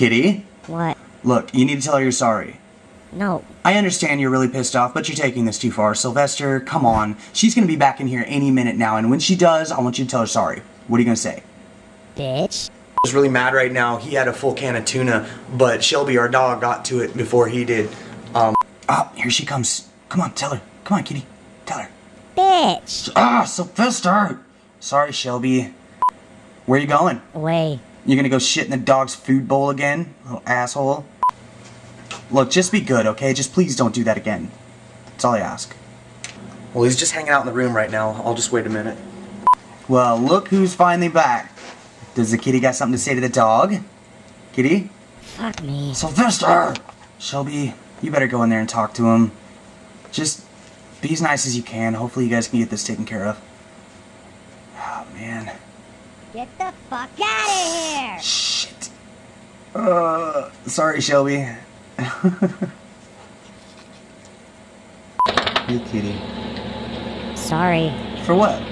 Kitty, What? look, you need to tell her you're sorry. No. I understand you're really pissed off, but you're taking this too far. Sylvester, come on. She's gonna be back in here any minute now, and when she does, I want you to tell her sorry. What are you gonna say? Bitch. was really mad right now. He had a full can of tuna, but Shelby, our dog, got to it before he did. Um, oh, here she comes. Come on, tell her. Come on, kitty. Tell her. Bitch. Ah, Sylvester! Sorry, Shelby. Where you going? Away. You gonna go shit in the dog's food bowl again? Little asshole. Look, just be good, okay? Just please don't do that again. That's all I ask. Well, he's just hanging out in the room right now. I'll just wait a minute. Well, look who's finally back. Does the kitty got something to say to the dog? Kitty? Fuck me. Sylvester! Shelby, you better go in there and talk to him. Just be as nice as you can. Hopefully you guys can get this taken care of. Oh, man. Get the fuck out of here! Shit. Uh, sorry, Shelby. you kitty. Sorry. For what?